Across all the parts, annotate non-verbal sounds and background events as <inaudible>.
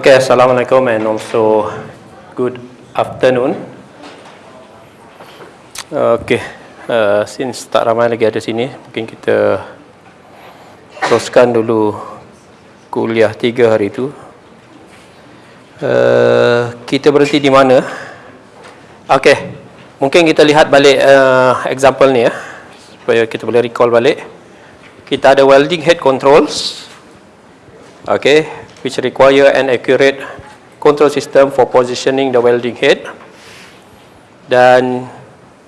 Okay, Assalamualaikum and also good afternoon. Okay, uh, since tak ramai lagi ada sini, mungkin kita teruskan dulu kuliah tiga hari itu. Uh, kita berhenti di mana? Okay, mungkin kita lihat balik uh, example ni ya, supaya kita boleh recall balik. Kita ada welding head controls. Okay, which require an accurate control system for positioning the welding head. Dan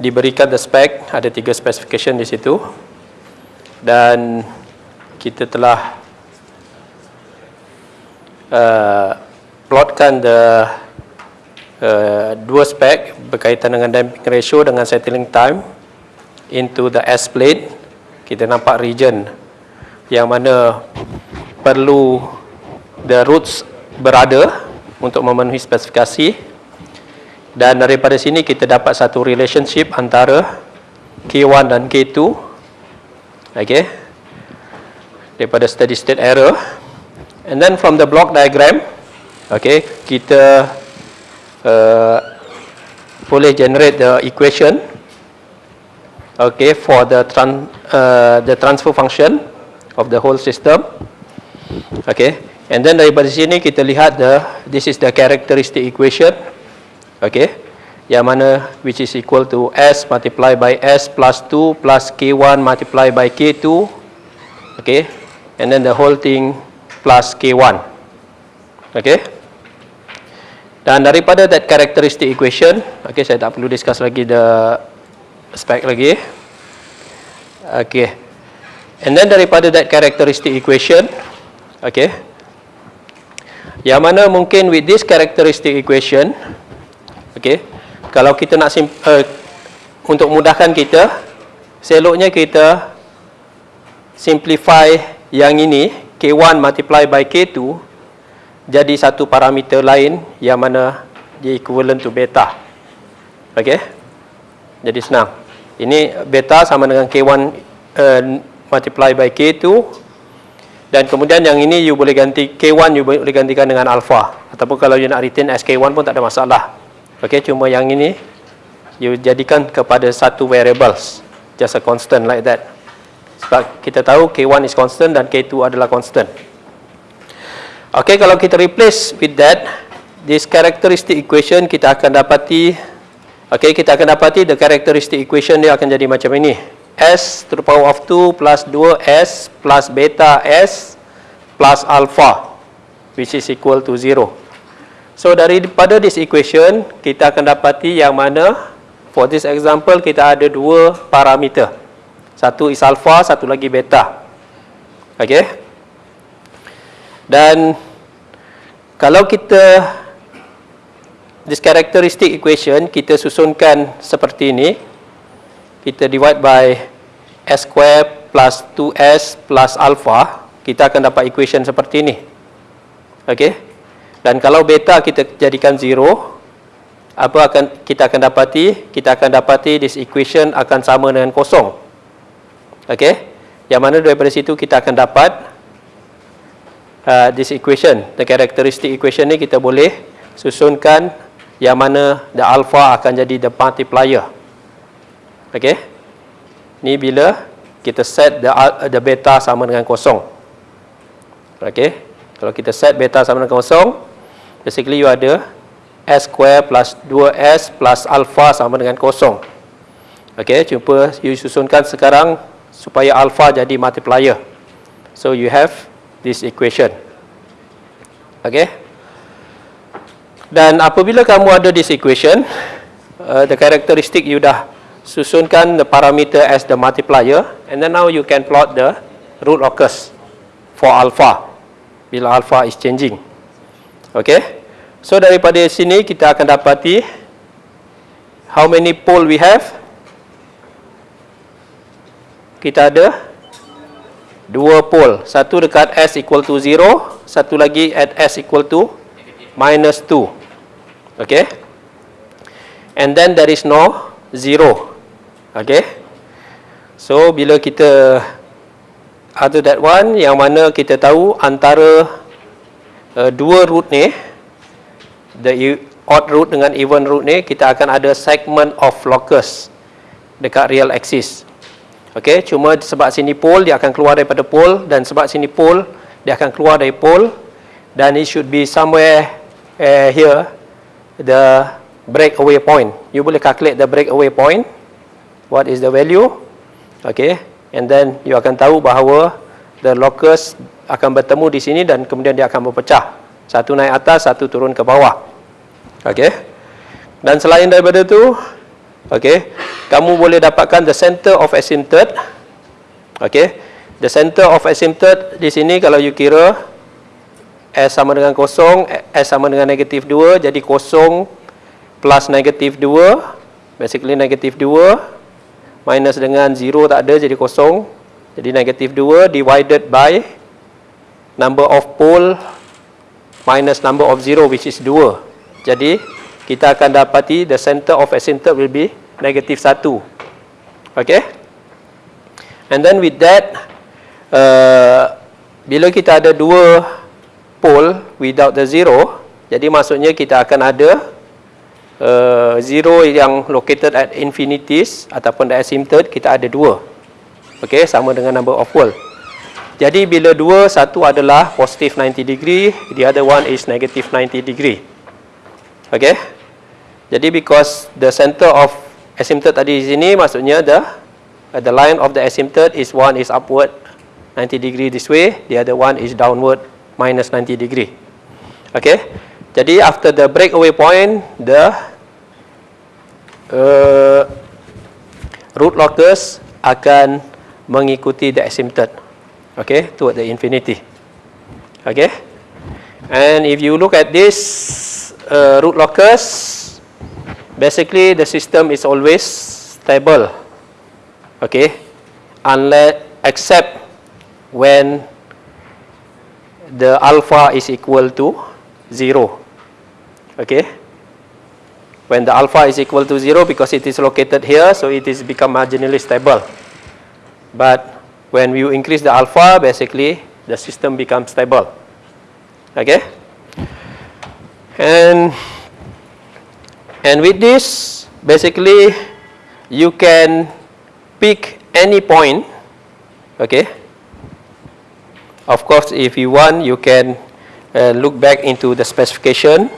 diberikan the spec ada tiga specification di situ. Dan kita telah uh, plotkan the uh, dua spec berkaitan dengan damping ratio dengan settling time into the S plate kita nampak region yang mana perlu the roots berada untuk memenuhi spesifikasi. Dan daripada sini kita dapat satu relationship antara K1 dan K2 okay. Daripada steady state error and then from the block diagram okay kita uh, boleh generate the equation okay for the tran uh, the transfer function of the whole system. Okay And then daripada sini kita lihat the this is the characteristic equation. Okay. Yang mana which is equal to S multiply by S plus 2 plus K1 multiply by K2. Okay. And then the whole thing plus K1. Okay. Dan daripada that characteristic equation, okay saya tak perlu discuss lagi the spec lagi. Okay. And then daripada that characteristic equation, okay, yang mana mungkin with this characteristic equation okay, kalau kita nak uh, untuk mudahkan kita seloknya kita simplify yang ini K1 multiply by K2 jadi satu parameter lain yang mana dia equivalent to beta. Ok jadi senang. Ini beta sama dengan K1 uh, multiply by K2 dan kemudian yang ini you boleh ganti K1 you boleh gantikan dengan alpha. Ataupun kalau you nak retain as K1 pun tak ada masalah. Ok cuma yang ini you jadikan kepada satu variables. Just a constant like that. Sebab kita tahu K1 is constant dan K2 adalah constant. Ok kalau kita replace with that this characteristic equation kita akan dapati ok kita akan dapati the characteristic equation dia akan jadi macam ini S to the power of 2 plus 2S plus beta S plus alpha which is equal to 0. So daripada this equation kita akan dapati yang mana for this example kita ada dua parameter. Satu is alpha, satu lagi beta. Okay. Dan kalau kita this characteristic equation kita susunkan seperti ini kita divide by s square plus 2s plus alpha, kita akan dapat equation seperti ini. Okey. Dan kalau beta kita jadikan 0, apa akan kita akan dapati? Kita akan dapati this equation akan sama dengan kosong. Okey. Yang mana daripada situ kita akan dapat uh, this equation, the characteristic equation ni kita boleh susunkan yang mana the alpha akan jadi the multiplier. Okey. Ni bila kita set the the beta sama dengan kosong. Okey. Kalau kita set beta sama dengan kosong, basically you ada s square plus 2s plus alpha sama dengan kosong. Okey, cuba you susunkan sekarang supaya alpha jadi multiplier. So you have this equation. Okey. Dan apabila kamu ada this equation, uh, the characteristic you dah susunkan the parameter as the multiplier and then now you can plot the root locus for alpha. Bila alpha is changing. Okay? So daripada sini kita akan dapati how many pole we have. Kita ada dua pole. Satu dekat s equal to 0 satu lagi at s equal to minus 2 okay? And then there is no 0 Okay. So, bila kita ada that one yang mana kita tahu antara uh, dua root ni, the e- odd root dengan even root ni, kita akan ada segment of locus dekat real axis. Okey, cuma sebab sini pole dia akan keluar daripada pole dan sebab sini pole dia akan keluar dari pole dan it should be somewhere uh, here the breakaway point. You boleh calculate the breakaway point. What is the value? Okay, and then you akan tahu bahawa the locus akan bertemu di sini dan kemudian dia akan berpecah. Satu naik atas, satu turun ke bawah. Okay. Dan selain daripada tu, okay, kamu boleh dapatkan the center of asymptote. Okay. The center of asymptote di sini kalau you kira S sama dengan kosong, S sama dengan negatif 2, jadi kosong plus negatif 2, basically negatif 2, minus dengan 0 tak ada, jadi kosong, jadi negatif 2 divided by number of pole minus number of 0 which is 2. Jadi, kita akan dapati the center of asymptote will be negatif 1. Okay? And then with that, uh, bila kita ada dua pole without the zero, jadi maksudnya kita akan ada uh, zero yang located at infinities ataupun the asymptote, kita ada dua. Okay, sama dengan number of pole. Jadi bila dua, satu adalah positive 90 degree, the other one is negative 90 degree. Okay. Jadi because the center of asymptote tadi di sini, maksudnya the the line of the asymptote is one is upward 90 degree this way, the other one is downward minus 90 degree. Okay. Jadi after the breakaway point, the uh, root locus akan mengikuti the asymptote. Okay toward the infinity. Okay? And if you look at this uh, root locus basically the system is always stable. Okay? Unless except when the alpha is equal to 0 okay when the alpha is equal to 0 because it is located here so it is become marginally stable but when you increase the alpha, basically the system becomes stable. Okay? And and with this, basically you can pick any point. Okay? Of course, if you want, you can uh, look back into the specification.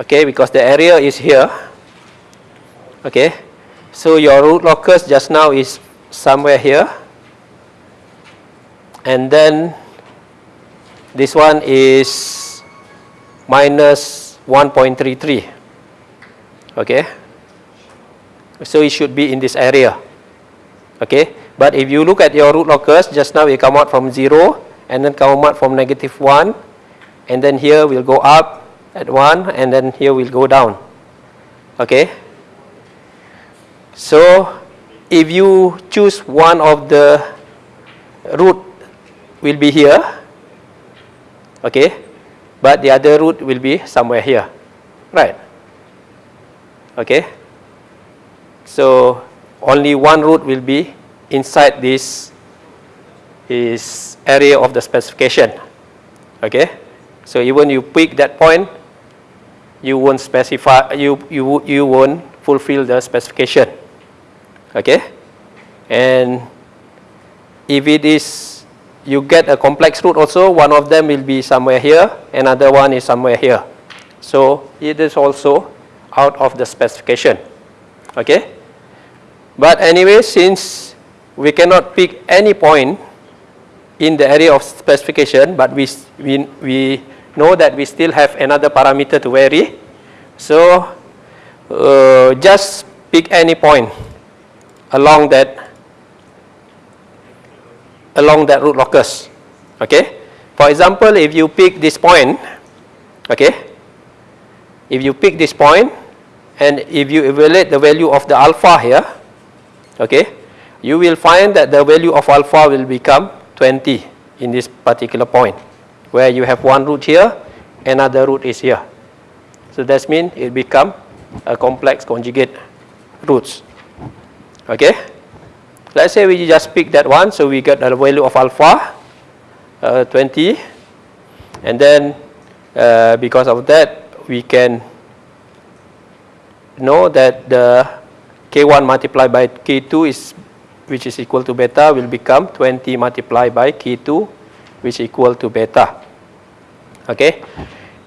Okay, because the area is here. Okay, so your root locus just now is somewhere here. And then this one is minus 1.33 okay so it should be in this area. Okay but if you look at your root locus just now it come out from 0 and then come out from negative 1 and then here we'll go up at 1 and then here will go down. Okay? So if you choose one of the root will be here okay? But the other root will be somewhere here right? Okay? So only one root will be inside this is area of the specification okay? So even you pick that point you won't specify you you you won't fulfill the specification. Okay? And if it is you get a complex root also one of them will be somewhere here another one is somewhere here. So it is also out of the specification. Okay? But anyway since we cannot pick any point in the area of specification but we we, we know that we still have another parameter to vary so uh, just pick any point along that along that root locus okay? For example if you pick this point okay? If you pick this point and if you evaluate the value of the alpha here okay? You will find that the value of alpha will become 20 in this particular point where you have one root here another root is here so that means it become a complex conjugate roots Okay. Let's say we just pick that one, so we get the value of alpha uh, 20. And then uh, because of that, we can know that the K1 multiplied by K2 is which is equal to beta will become 20 multiplied by K2 which equal to beta. Okay?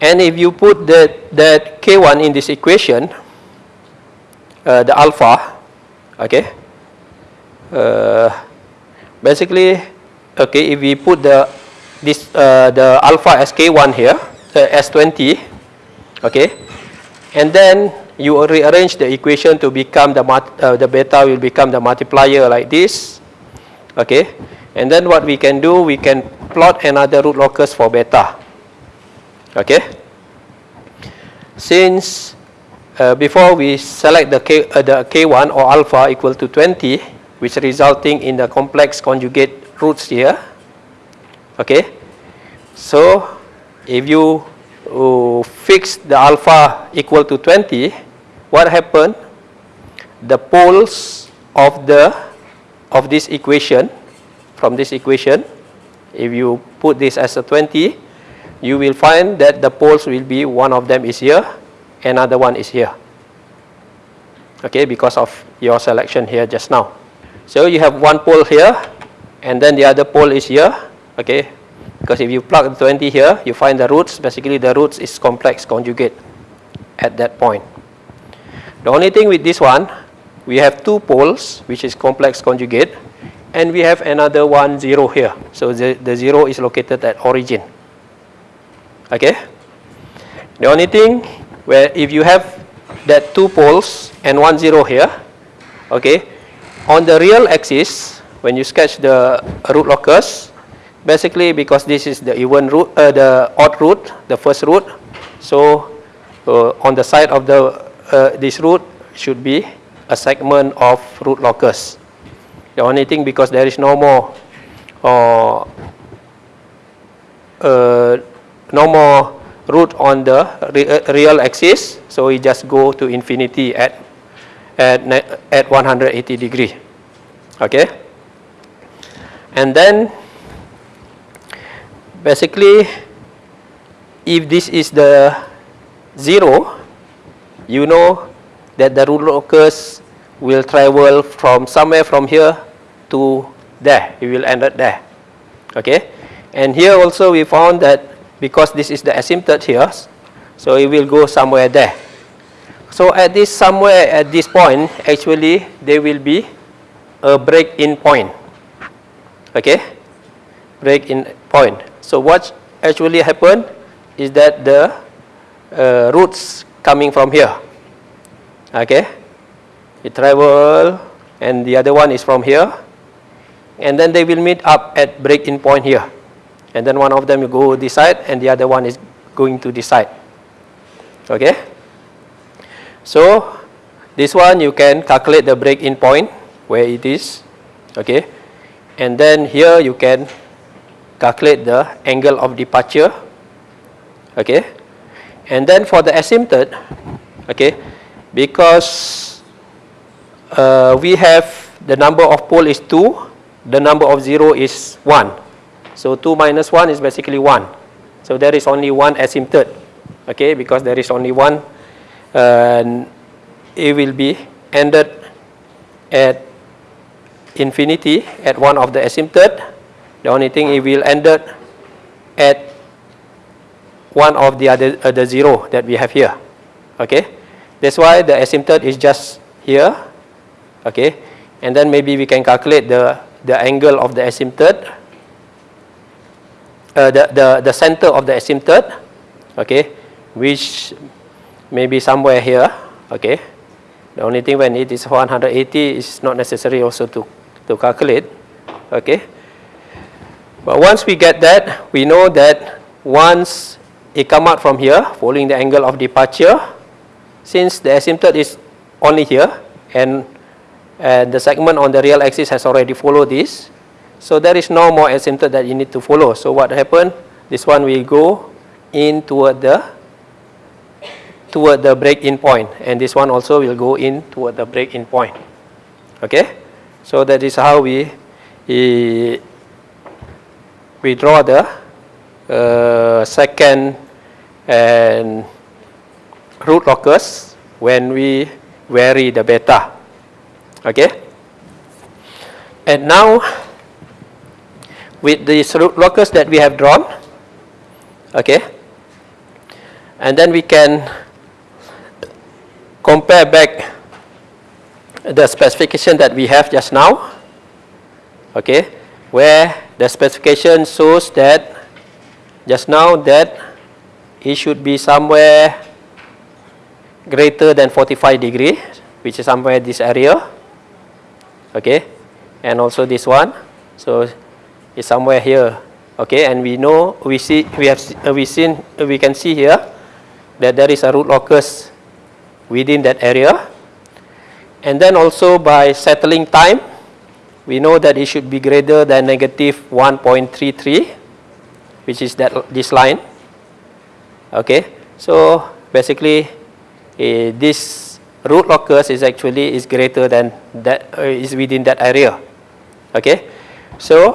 And if you put that, that K1 in this equation, uh, the alpha, okay, uh, basically, okay, if we put the this uh, the alpha as K1 here, uh, as 20, okay, and then you rearrange the equation to become the uh, the beta will become the multiplier like this, okay, and then what we can do, we can plot another root locus for beta, okay. Since uh, before we select the K, uh, the K1 or alpha equal to 20, which resulting in the complex conjugate roots here. Okay. So, if you uh, fix the alpha equal to 20, what happened? The poles of the of this equation, from this equation, if you put this as a 20, you will find that the poles will be one of them is here, another one is here. Okay, because of your selection here just now. So you have one pole here, and then the other pole is here. Okay, because if you plug 20 here, you find the roots. Basically, the roots is complex conjugate at that point. The only thing with this one, we have two poles, which is complex conjugate, and we have another one zero here. So the, the zero is located at origin. Okay? The only thing where if you have that two poles and one zero here, okay, on the real axis, when you sketch the root locus, basically because this is the even root, uh, the odd root, the first root, so uh, on the side of the uh, this root should be a segment of root locus. The only thing because there is no more uh, uh, no more root on the re uh, real axis, so we just go to infinity at at at 180 degree. Okay, and then basically, if this is the zero, you know that the root locus will travel from somewhere from here to there. It will end at there. Okay, and here also we found that because this is the asymptote here, so it will go somewhere there. So at this somewhere at this point, actually there will be a break-in point. Okay, break-in point. So what actually happened is that the uh, roots coming from here. Okay, it travel and the other one is from here, and then they will meet up at break-in point here and then one of them will go this side and the other one is going to this side. Okay? So, this one you can calculate the break-in point where it is. Okay? And then here you can calculate the angle of departure. Okay? And then for the asymptote, okay, because uh, we have the number of pole is 2, the number of 0 is 1. So 2 minus 1 is basically 1. So there is only one asymptote. Okay, because there is only one, it will be ended at infinity at one of the asymptote. The only thing it will end at one of the other uh, the zero that we have here. Okay, that's why the asymptote is just here. Okay, and then maybe we can calculate the the angle of the asymptote uh, the, the, the center of the asymptote, okay, which may be somewhere here, okay. The only thing when it is 180 is not necessary also to, to calculate, okay. But once we get that, we know that once it come out from here, following the angle of departure, since the asymptote is only here, and, and the segment on the real axis has already followed this, so there is no more asymptote that you need to follow. So what happened? This one will go in toward the toward the break-in point, and this one also will go in toward the break-in point. Okay, so that is how we we, draw the uh, second and root locus when we vary the beta. Okay? And now, with these root locus that we have drawn, okay, and then we can compare back the specification that we have just now, okay, where the specification shows that just now that it should be somewhere greater than 45 degree, which is somewhere this area, okay, and also this one, so it's somewhere here, okay, and we know we see we have uh, we seen uh, we can see here that there is a root locus within that area, and then also by settling time, we know that it should be greater than negative 1.33, which is that this line. Okay, so basically uh, this root locus is actually is greater than that uh, is within that area. Okay, so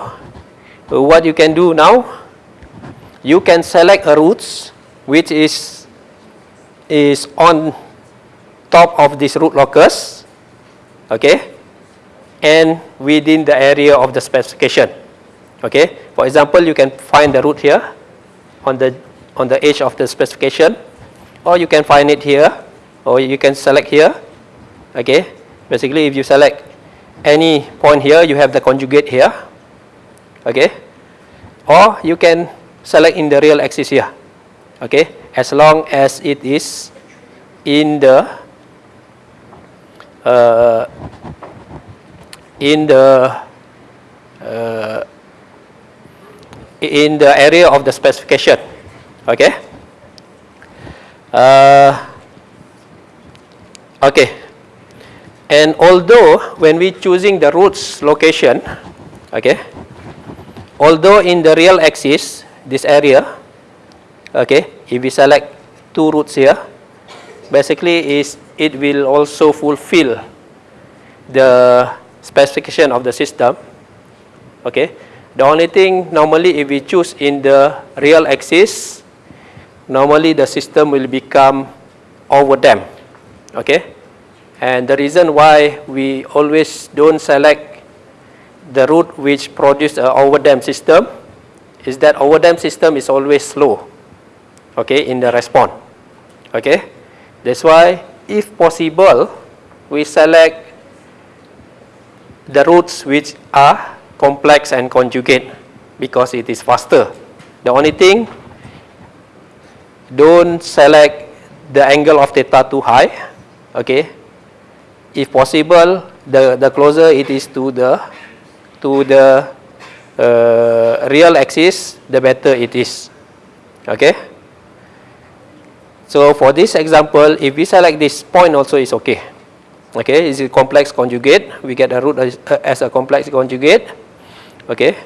what you can do now, you can select a roots which is is on top of this root locus. Okay, and within the area of the specification. Okay, for example, you can find the root here on the on the edge of the specification or you can find it here or you can select here. Okay. Basically if you select any point here you have the conjugate here. Okay. Or you can select in the real axis here. Okay. As long as it is in the uh, in the uh, in the area of the specification. Okay. Uh, okay. And although when we choosing the roots location, okay, although in the real axis, this area, okay, if we select two roots here, basically is it will also fulfill the specification of the system, okay. The only thing normally if we choose in the real axis, normally the system will become over overdamped. Okay? And the reason why we always don't select the route which produce an overdamped system is that overdamped system is always slow okay, in the response. Okay? That's why, if possible, we select the routes which are complex and conjugate because it is faster. The only thing don't select the angle of theta too high okay? If possible the the closer it is to the to the uh, real axis the better it is. Okay? So for this example if we select this point also is okay. Okay? Is a complex conjugate. We get a root as, uh, as a complex conjugate. Okay?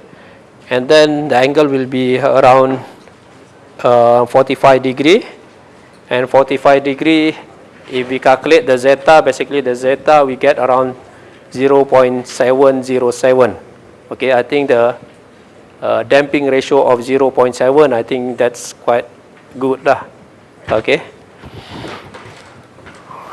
And then the angle will be around uh, 45 degree. And 45 degree if we calculate the zeta basically the zeta we get around 0.707 okay I think the uh, damping ratio of 0.7 I think that's quite good lah okay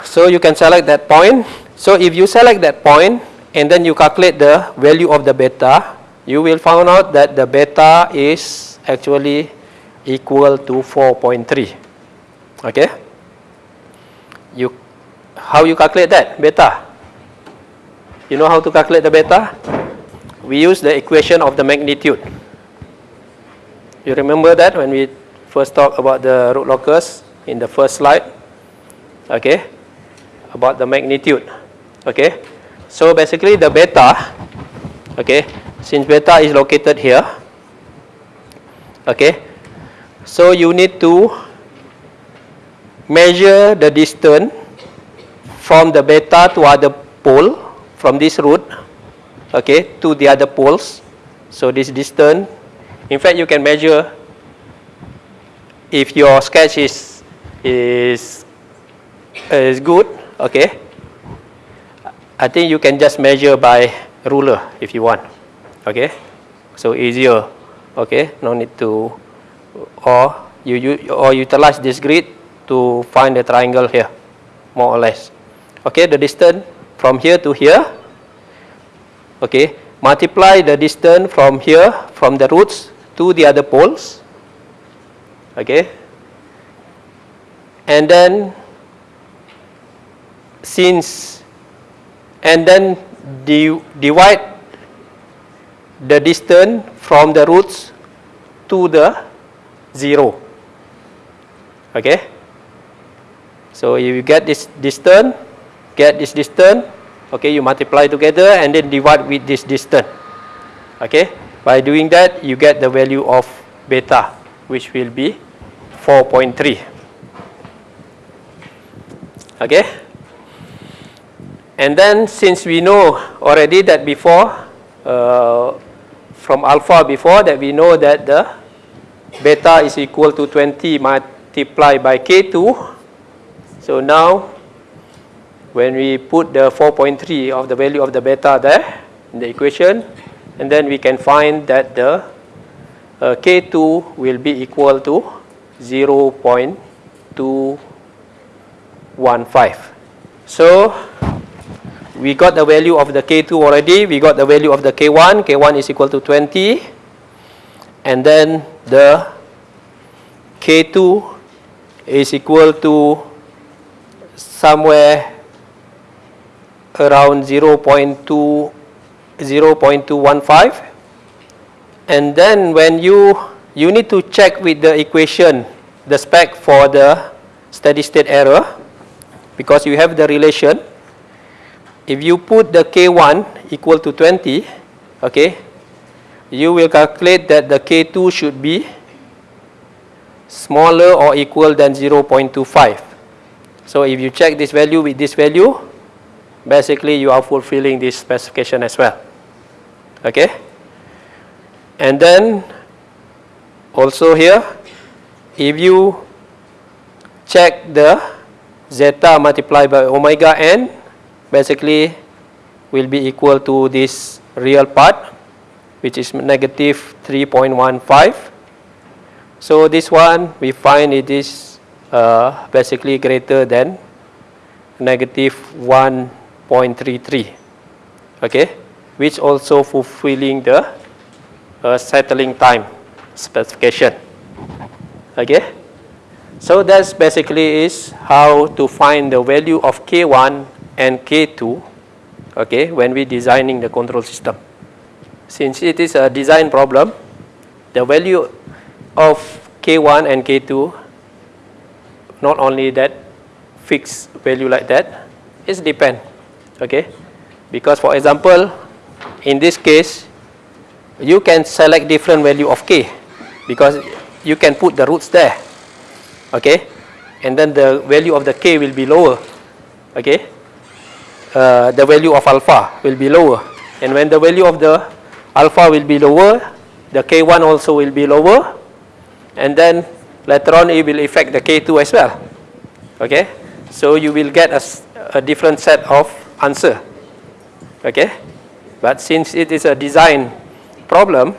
so you can select that point so if you select that point and then you calculate the value of the beta you will find out that the beta is actually equal to 4.3. Okay? How you calculate that, beta? You know how to calculate the beta? We use the equation of the magnitude. You remember that when we first talked about the root locus in the first slide? Okay? About the magnitude. Okay? So basically the beta, okay, since beta is located here, okay, so you need to measure the distance from the beta to other pole from this root okay to the other poles. So this distance in fact you can measure if your sketch is is is good okay. I think you can just measure by ruler if you want okay. So easier okay no need to or you, you or utilize this grid to find the triangle here, more or less. Okay, the distance from here to here. Okay, multiply the distance from here, from the roots to the other poles. Okay, and then since and then divide the distance from the roots to the 0. Okay? So you get this distance, get this distance, okay, you multiply together and then divide with this distance. Okay? By doing that, you get the value of beta, which will be 4.3. Okay? And then since we know already that before, uh, from alpha before that we know that the beta is equal to 20 multiplied by k2. So now when we put the 4.3 of the value of the beta there in the equation and then we can find that the uh, k2 will be equal to 0 0.215. So we got the value of the K2 already. We got the value of the K1. K1 is equal to 20. And then the K2 is equal to somewhere around 0 0.2 0 0.215 and then when you you need to check with the equation the spec for the steady state error because you have the relation if you put the K1 equal to 20, okay, you will calculate that the K2 should be smaller or equal than 0.25. So if you check this value with this value, basically you are fulfilling this specification as well. Okay? And then also here, if you check the zeta multiplied by omega n, basically will be equal to this real part which is negative 3.15 so this one we find it is uh, basically greater than negative 1.33 okay which also fulfilling the uh, settling time specification okay so that's basically is how to find the value of k1 and K2 okay, when we designing the control system. Since it is a design problem, the value of K1 and K2, not only that fixed value like that, it depend. Okay? Because for example, in this case, you can select different value of K because you can put the roots there. Okay? And then the value of the K will be lower. Okay? uh, the value of alpha will be lower. And when the value of the alpha will be lower, the K1 also will be lower. And then later on it will affect the K2 as well. Okay? So you will get a, a different set of answer. Okay? But since it is a design problem,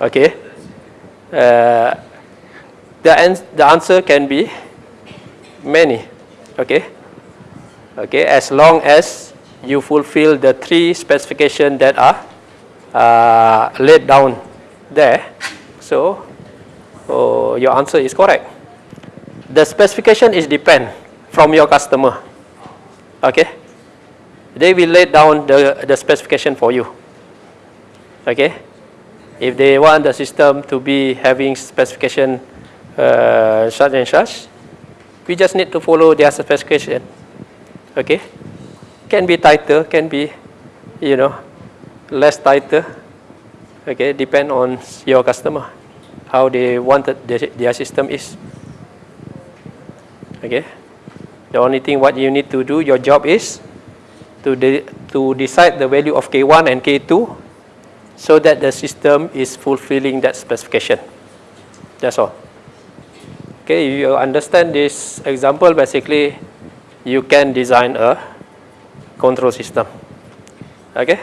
okay, uh, the, ans the answer can be many. Okay? okay, as long as you fulfill the three specifications that are uh, laid down there. So, oh, your answer is correct. The specification is depend from your customer. Okay, they will lay down the, the specification for you. Okay, if they want the system to be having specification uh, such and such, we just need to follow their specification. Okay? Can be tighter can be you know less tighter. Okay? Depend on your customer how they wanted their, their system is. Okay? The only thing what you need to do your job is to de to decide the value of k1 and k2 so that the system is fulfilling that specification that's all okay if you understand this example basically you can design a control system. Okay?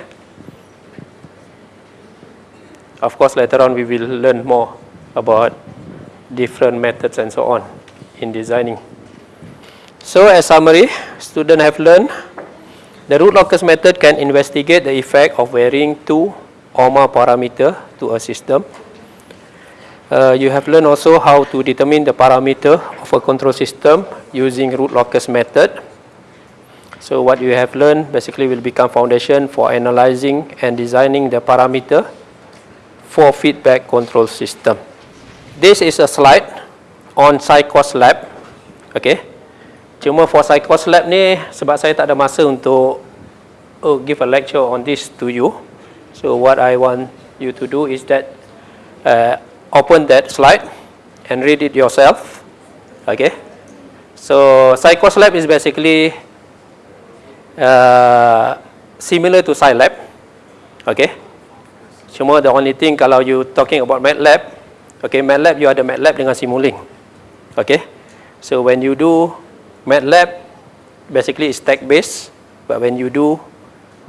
Of course, later on we will learn more about different methods and so on in designing. So as summary, students have learned the root locus method can investigate the effect of varying two or more parameter to a system. Uh, you have learned also how to determine the parameter of a control system using root locus method. So what you have learned basically will become foundation for analyzing and designing the parameter for feedback control system. This is a slide on ScicosLab. Okay. Cuma for Psychos Lab ni sebab saya tak ada masa untuk oh, give a lecture on this to you. So what I want you to do is that uh, open that slide and read it yourself. Okay. So Psychos Lab is basically uh, similar to Scilab. Okay. Cuma the only thing kalau you talking about MATLAB, okay, MATLAB you ada MATLAB dengan Simulink. Okay. So when you do MATLAB, basically it's text based, but when you do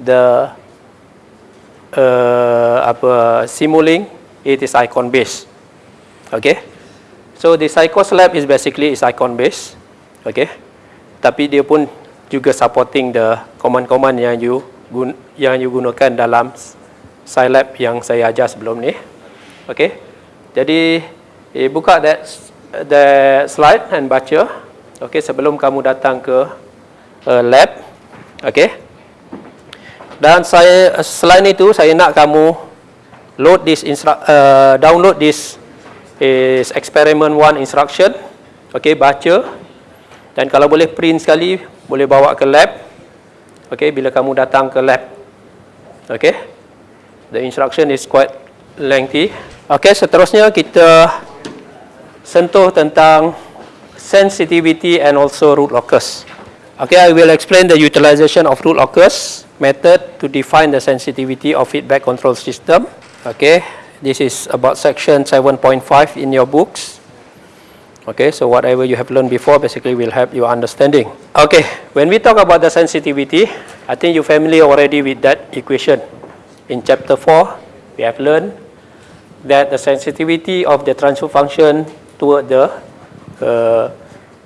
the uh, apa Simulink, it is icon based. Okay. So the Psychos Lab is basically is icon based. Okay. Tapi dia pun juga supporting the command-command yang you gun yang you gunakan dalam Scilab yang saya ajar sebelum ni. Okey. Jadi eh, buka that the slide and baca. Okey, sebelum kamu datang ke uh, lab. Okey. Dan saya selain itu saya nak kamu load this uh, download this is experiment one instruction. Okey, baca. Dan kalau boleh print sekali, boleh bawa ke lab. Okey, bila kamu datang ke lab. Okey. The instruction is quite lengthy. Okay, seterusnya kita sentuh tentang sensitivity and also root locus. Okay, I will explain the utilization of root locus method to define the sensitivity of feedback control system. Okay, this is about section 7.5 in your books. Okay, so whatever you have learned before basically will help your understanding. Okay, when we talk about the sensitivity, I think you're familiar already with that equation. In chapter 4, we have learned that the sensitivity of the transfer function toward the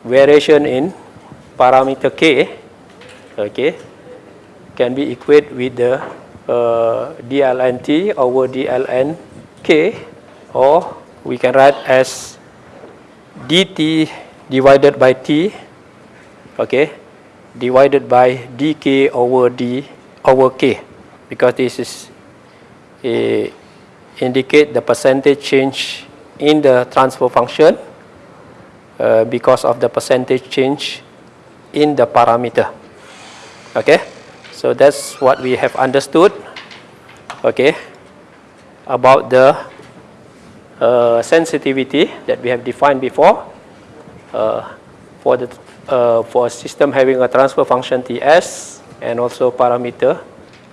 variation in parameter k okay, can be equated with the uh, dln t over dln k or we can write as dt divided by t okay, divided by dk over d over k because this is uh, indicate the percentage change in the transfer function uh, because of the percentage change in the parameter. Okay, so that's what we have understood. Okay, about the uh, sensitivity that we have defined before uh, for the uh, for a system having a transfer function Ts and also parameter.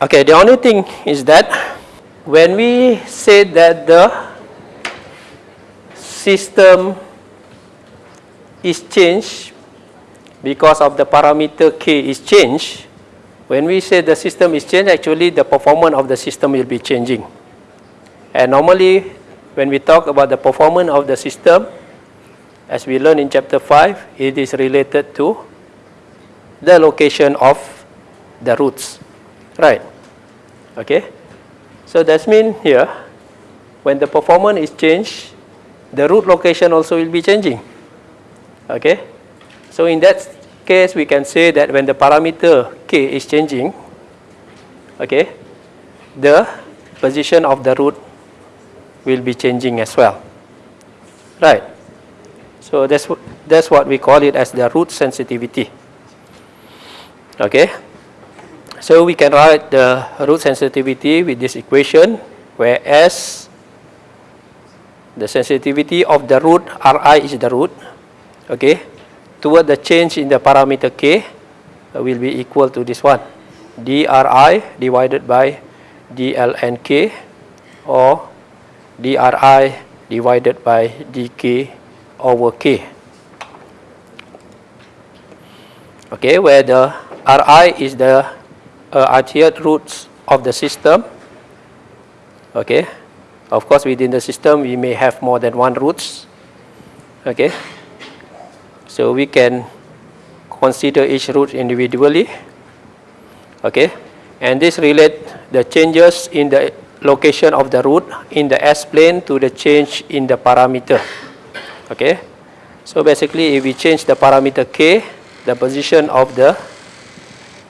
Okay, the only thing is that when we say that the system is changed because of the parameter k is changed, when we say the system is changed, actually the performance of the system will be changing. And normally, when we talk about the performance of the system, as we learn in chapter 5, it is related to the location of the roots, right? Okay. So that means here, when the performance is changed, the root location also will be changing. Okay. So in that case, we can say that when the parameter k is changing, okay, the position of the root will be changing as well. Right. So that's that's what we call it as the root sensitivity. Okay. So we can write the root sensitivity with this equation where S, the sensitivity of the root, Ri is the root, okay, toward the change in the parameter K uh, will be equal to this one, dri divided by dln K or dri divided by dk over K. Okay, where the Ri is the uh, roots of the system. Okay. Of course, within the system, we may have more than one roots. Okay. So we can consider each root individually. Okay. And this relate the changes in the location of the root in the S-plane to the change in the parameter. Okay. So basically if we change the parameter k, the position of the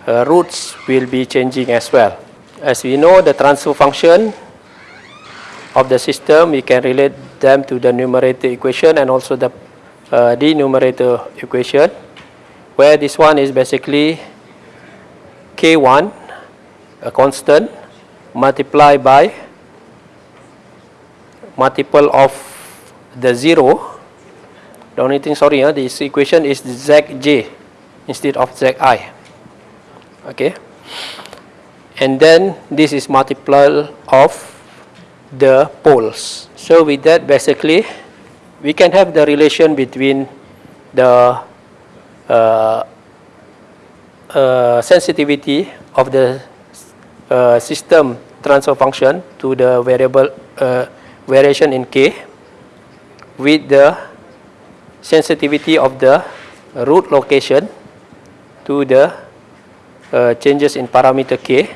uh, roots will be changing as well. As we know the transfer function of the system, we can relate them to the numerator equation and also the uh, denominator equation, where this one is basically k1, a constant, multiplied by multiple of the 0. The only thing, sorry, uh, this equation is zj instead of zi. Okay. And then this is multiple of the poles. So with that, basically, we can have the relation between the uh, uh, sensitivity of the uh, system transfer function to the variable uh, variation in k with the sensitivity of the root location to the uh, changes in parameter k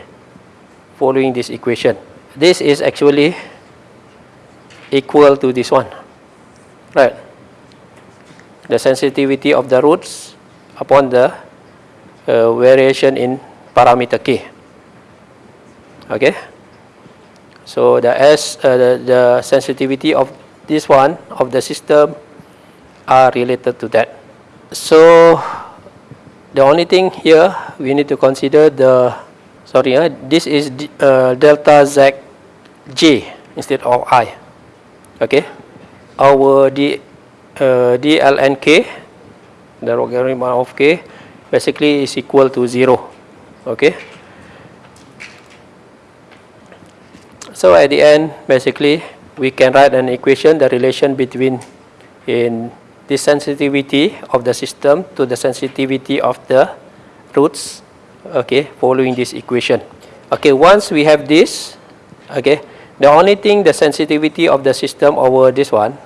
following this equation. This is actually equal to this one, right? The sensitivity of the roots upon the uh, variation in parameter k. Okay. So the S, uh, the, the sensitivity of this one of the system are related to that. So the only thing here we need to consider the sorry uh, this is uh, delta z j instead of i okay our d uh, dlnk the logarithm of k basically is equal to 0 okay? So at the end basically we can write an equation the relation between in the sensitivity of the system to the sensitivity of the roots okay following this equation. Okay once we have this okay the only thing the sensitivity of the system over this one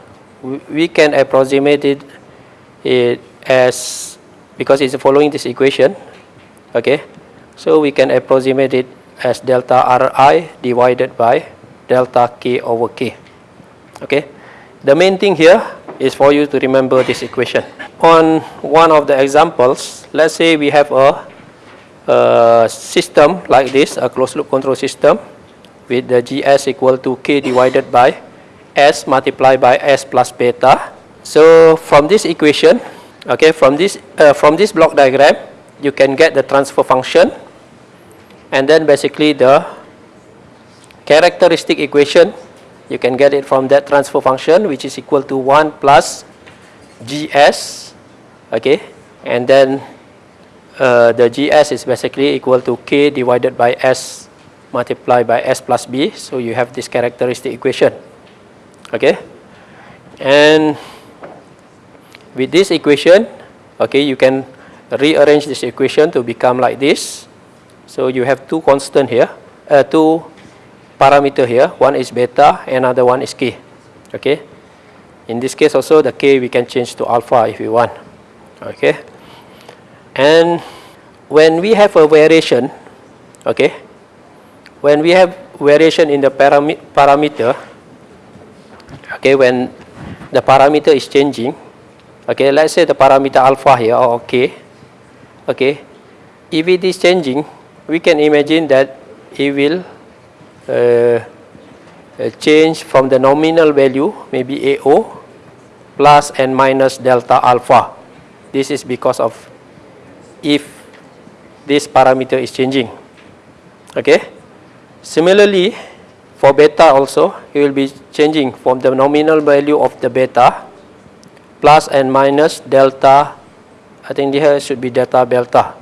we, can approximate it, it as because it's following this equation okay? So we can approximate it as delta ri divided by delta k over k okay? The main thing here is for you to remember this equation. On one of the examples let's say we have a a system like this, a closed loop control system with the GS equal to K divided by S multiplied by S plus beta. So from this equation, okay, from this, uh, from this block diagram, you can get the transfer function and then basically the characteristic equation, you can get it from that transfer function which is equal to 1 plus GS, okay, and then uh, the GS is basically equal to K divided by S multiplied by S plus B. So you have this characteristic equation. Okay. And with this equation, okay, you can rearrange this equation to become like this. So you have two constant here, uh, two parameter here. One is beta, another one is K. Okay. In this case also, the K we can change to alpha if we want. Okay. And when we have a variation, okay, when we have variation in the param parameter, okay, when the parameter is changing, okay, let's say the parameter alpha here, or okay, okay, if it is changing, we can imagine that it will uh, uh change from the nominal value, maybe AO, plus and minus delta alpha. This is because of if this parameter is changing. Okay. Similarly, for beta also, it will be changing from the nominal value of the beta plus and minus delta. I think here should be delta delta.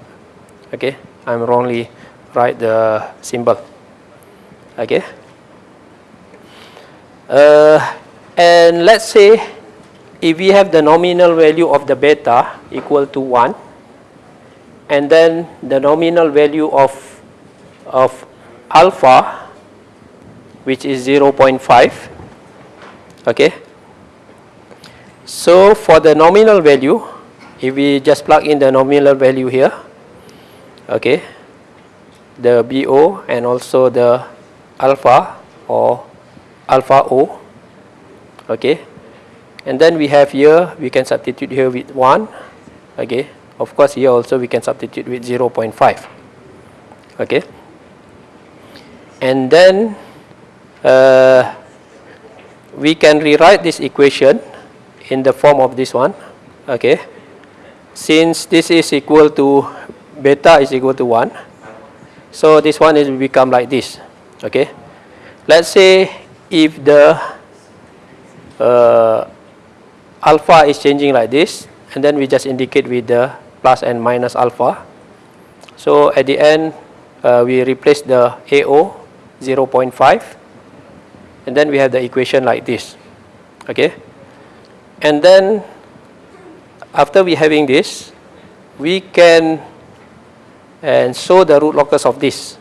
Okay. I'm wrongly write the symbol. Okay. Uh, and let's say if we have the nominal value of the beta equal to 1, and then the nominal value of, of alpha which is 0.5 okay? So for the nominal value, if we just plug in the nominal value here, okay, the BO and also the alpha or alpha O, okay, and then we have here, we can substitute here with 1, okay, of course here also we can substitute with 0.5, okay, and then uh, we can rewrite this equation in the form of this one, okay, since this is equal to beta is equal to 1, so this one is become like this, okay. Let's say if the uh, alpha is changing like this, and then we just indicate with the plus and minus alpha. So at the end, uh, we replace the AO 0.5, and then we have the equation like this, okay. And then after we having this, we can and show the root locus of this,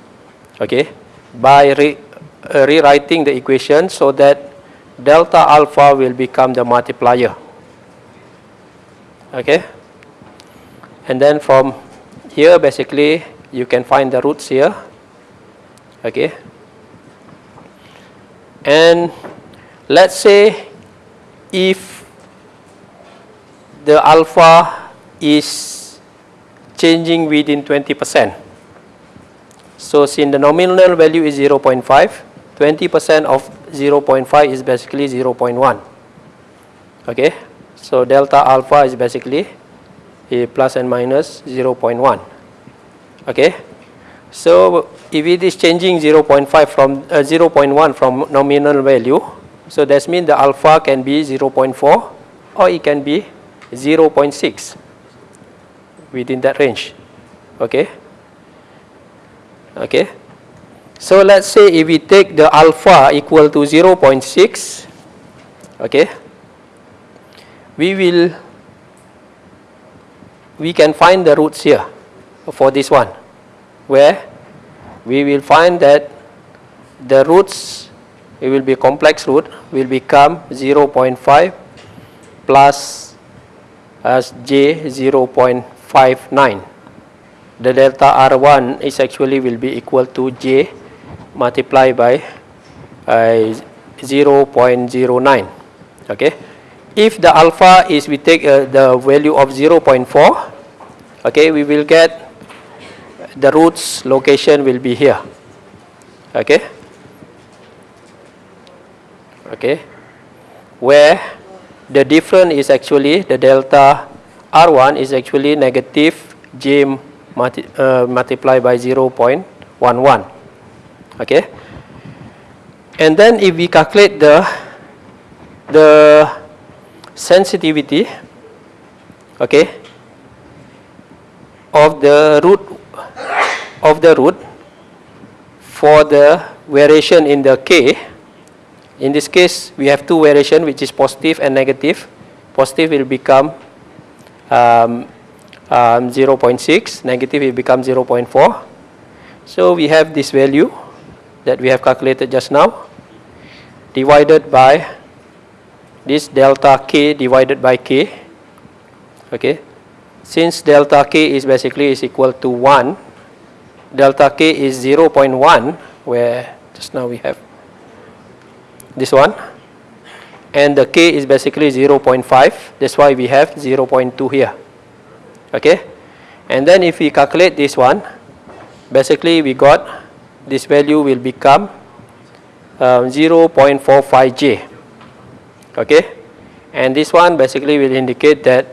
okay, by re, uh, rewriting the equation so that delta alpha will become the multiplier, okay. And then from here, basically, you can find the roots here, okay. And let's say if the alpha is changing within 20%. So since the nominal value is 0.5, 20% of 0.5 is basically 0.1. Okay, so delta alpha is basically a plus and minus 0.1. Okay, so if it is changing 0.5 from uh, 0.1 from nominal value, so that means the alpha can be 0.4 or it can be 0.6 within that range. Okay. Okay. So let's say if we take the alpha equal to 0.6, okay, we will, we can find the roots here for this one, where we will find that the roots, it will be complex root, will become 0.5 plus as j 0.59. The delta R1 is actually will be equal to j multiplied by uh, 0.09. Okay. If the alpha is we take uh, the value of 0.4, okay, we will get the roots location will be here. Okay. Okay. Where the difference is actually the delta R1 is actually negative j multi, uh, multiplied by 0.11. Okay. And then if we calculate the the sensitivity okay of the root of the root for the variation in the k. In this case we have two variation which is positive and negative. positive will become um, um, 0.6 negative will become 0.4 so we have this value that we have calculated just now divided by this delta k divided by k. Okay. Since delta k is basically is equal to 1 delta k is 0.1 where just now we have this one. And the k is basically 0.5 that's why we have 0.2 here. Okay? And then if we calculate this one basically we got this value will become um, 0.45j okay? And this one basically will indicate that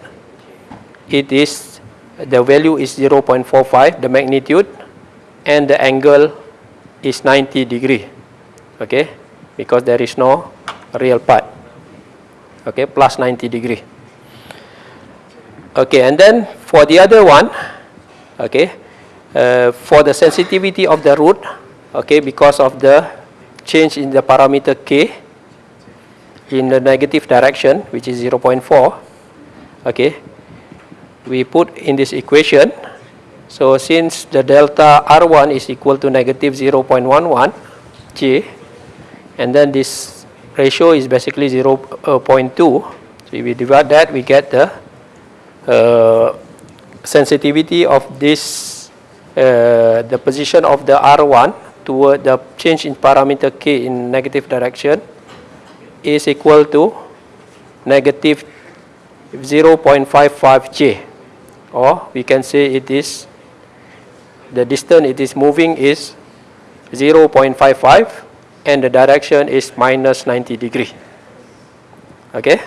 it is the value is 0.45 the magnitude and the angle is 90 degree okay? Because there is no real part okay? Plus 90 degree. Okay and then for the other one okay uh, for the sensitivity of the root okay because of the change in the parameter k in the negative direction which is 0.4 okay we put in this equation so since the delta R1 is equal to negative 0.11 J and then this ratio is basically 0.2 So if we divide that, we get the uh, sensitivity of this, uh, the position of the R1 toward the change in parameter K in negative direction is equal to negative 0.55J or we can say it is the distance it is moving is 0.55 and the direction is minus 90 degree. Okay?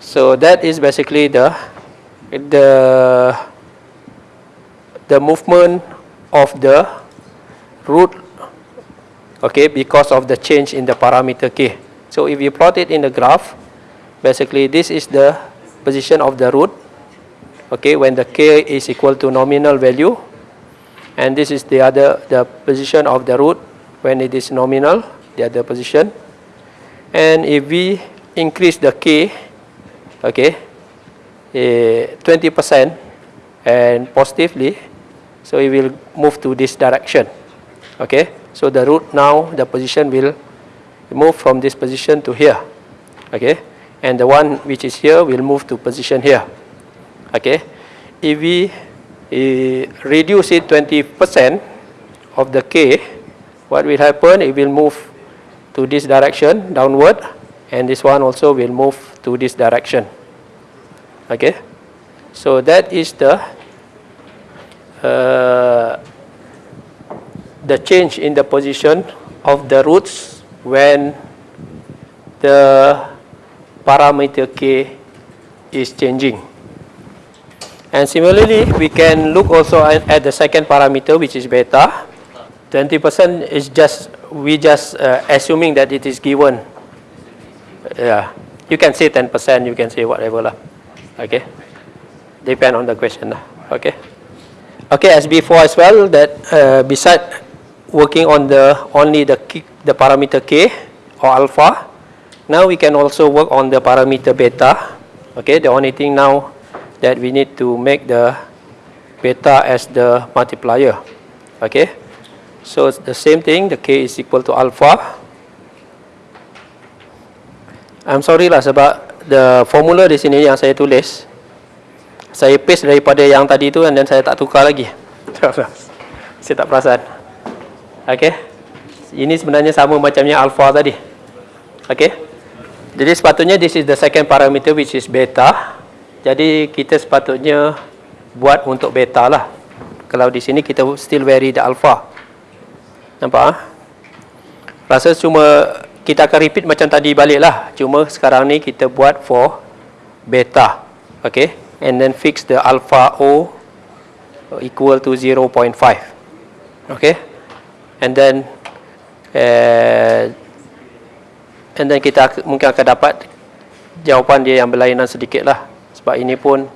So that is basically the the the movement of the root okay because of the change in the parameter k. So if you plot it in the graph basically this is the position of the root okay when the k is equal to nominal value and this is the other the position of the root when it is nominal the other position. And if we increase the k okay 20% eh, and positively so it will move to this direction okay? So the root now the position will move from this position to here okay? And the one which is here will move to position here okay? If we reduce it 20% of the k. What will happen it will move to this direction downward and this one also will move to this direction. Okay? So that is the uh, the change in the position of the roots when the parameter k is changing and similarly we can look also at, the second parameter which is beta. 20% is just we just uh, assuming that it is given. Yeah you can say 10% you can say whatever lah. Okay. Depend on the question okay. Okay as before as well that uh, beside working on the only the key, the parameter k or alpha now we can also work on the parameter beta. Okay the only thing now that we need to make the beta as the multiplier. Okay? So it's the same thing the k is equal to alpha. I'm sorry lah sebab the formula di sini yang saya tulis saya paste daripada yang tadi tu dan saya tak tukar lagi. <laughs> Saya tak perasan. Ok ini sebenarnya sama macamnya alpha tadi. Ok jadi sepatutnya this is the second parameter which is beta jadi kita sepatutnya buat untuk beta lah. Kalau di sini kita still vary the alpha. Nampak ha? rasa cuma kita akan repeat macam tadi balik lah. Cuma sekarang ni kita buat for beta. Okay and then fix the alpha O equal to 0.5 okay and then uh, and then kita mungkin akan dapat jawapan dia yang berlainan sedikit lah sebab ini pun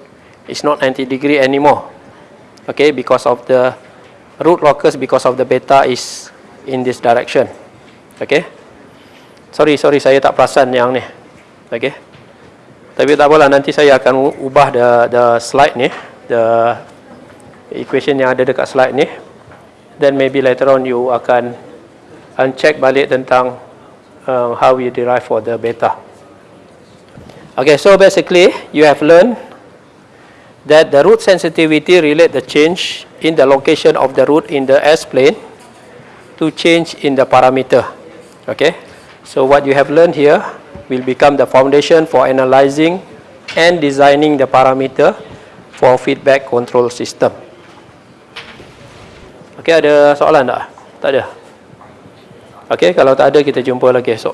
it's not 90 degree anymore. Okay because of the root locus because of the beta is in this direction. Okay? Sorry sorry saya tak perasan yang ni. Okey tapi tak apalah nanti saya akan ubah the the slide ni the equation yang ada dekat slide ni. Then maybe later on you akan uncheck balik tentang uh, how we derive for the beta okay so basically you have learned that the root sensitivity relate the change in the location of the root in the S plane to change in the parameter okay So what you have learned here will become the foundation for analyzing and designing the parameter for feedback control system. Okay, ada soalan tak? Tak ada? Okay, kalau tak ada kita jumpa lagi esok.